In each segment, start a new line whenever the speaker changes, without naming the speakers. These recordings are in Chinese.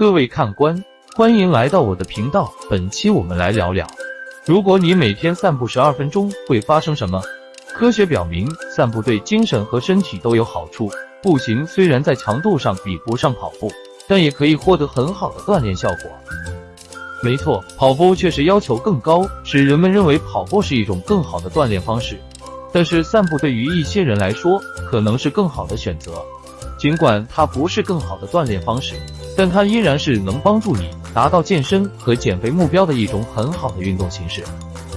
各位看官，欢迎来到我的频道。本期我们来聊聊，如果你每天散步十二分钟，会发生什么？科学表明，散步对精神和身体都有好处。步行虽然在强度上比不上跑步，但也可以获得很好的锻炼效果。没错，跑步确实要求更高，使人们认为跑步是一种更好的锻炼方式。但是散步对于一些人来说，可能是更好的选择。尽管它不是更好的锻炼方式，但它依然是能帮助你达到健身和减肥目标的一种很好的运动形式。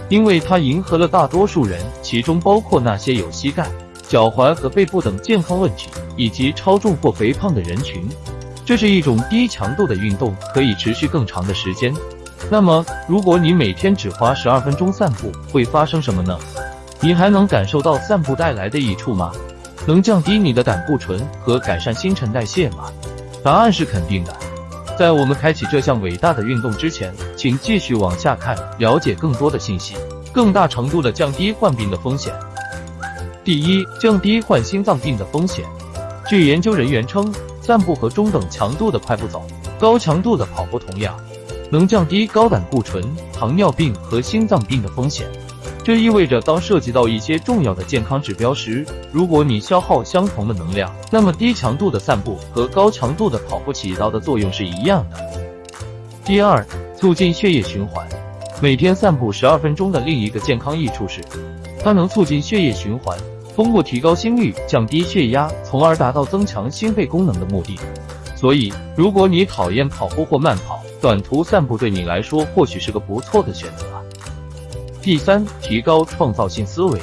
因为它迎合了大多数人，其中包括那些有膝盖、脚踝和背部等健康问题，以及超重或肥胖的人群。这是一种低强度的运动，可以持续更长的时间。那么，如果你每天只花十二分钟散步，会发生什么呢？你还能感受到散步带来的益处吗？能降低你的胆固醇和改善新陈代谢吗？答案是肯定的。在我们开启这项伟大的运动之前，请继续往下看，了解更多的信息，更大程度的降低患病的风险。第一，降低患心脏病的风险。据研究人员称，散步和中等强度的快步走、高强度的跑步同样，能降低高胆固醇、糖尿病和心脏病的风险。这意味着，当涉及到一些重要的健康指标时，如果你消耗相同的能量，那么低强度的散步和高强度的跑步起到的作用是一样的。第二，促进血液循环。每天散步十二分钟的另一个健康益处是，它能促进血液循环，通过提高心率、降低血压，从而达到增强心肺功能的目的。所以，如果你讨厌跑步或慢跑，短途散步对你来说或许是个不错的选择。第三，提高创造性思维。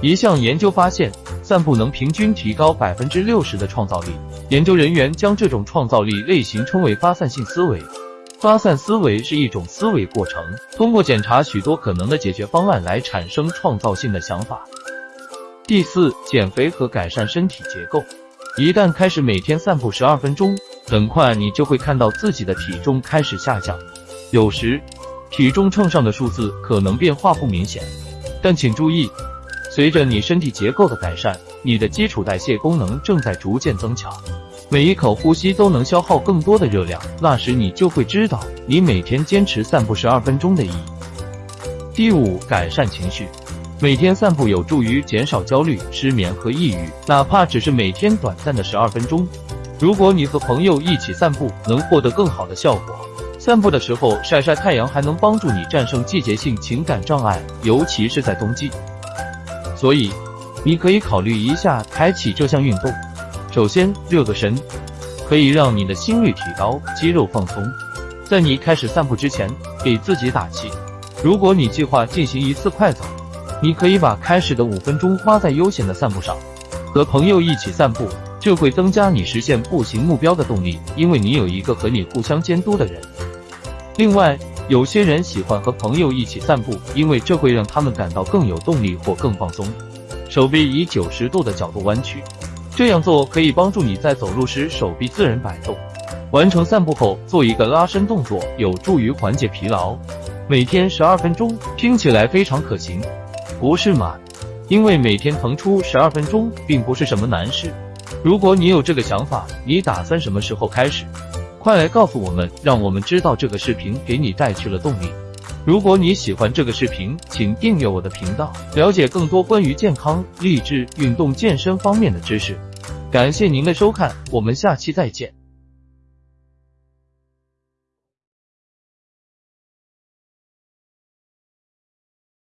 一项研究发现，散步能平均提高百分之六十的创造力。研究人员将这种创造力类型称为发散性思维。发散思维是一种思维过程，通过检查许多可能的解决方案来产生创造性的想法。第四，减肥和改善身体结构。一旦开始每天散步十二分钟，很快你就会看到自己的体重开始下降。有时。体重秤上的数字可能变化不明显，但请注意，随着你身体结构的改善，你的基础代谢功能正在逐渐增强。每一口呼吸都能消耗更多的热量，那时你就会知道你每天坚持散步十二分钟的意义。第五，改善情绪。每天散步有助于减少焦虑、失眠和抑郁，哪怕只是每天短暂的十二分钟。如果你和朋友一起散步，能获得更好的效果。散步的时候晒晒太阳，还能帮助你战胜季节性情感障碍，尤其是在冬季。所以，你可以考虑一下开启这项运动。首先，热个身，可以让你的心率提高，肌肉放松。在你开始散步之前，给自己打气。如果你计划进行一次快走，你可以把开始的五分钟花在悠闲的散步上。和朋友一起散步，这会增加你实现步行目标的动力，因为你有一个和你互相监督的人。另外，有些人喜欢和朋友一起散步，因为这会让他们感到更有动力或更放松。手臂以九十度的角度弯曲，这样做可以帮助你在走路时手臂自然摆动。完成散步后做一个拉伸动作，有助于缓解疲劳。每天十二分钟，听起来非常可行，不是吗？因为每天腾出十二分钟并不是什么难事。如果你有这个想法，你打算什么时候开始？快来告诉我们，让我们知道这个视频给你带去了动力。如果你喜欢这个视频，请订阅我的频道，了解更多关于健康、励志、运动、健身方面的知识。感谢您的收看，我们下期再见。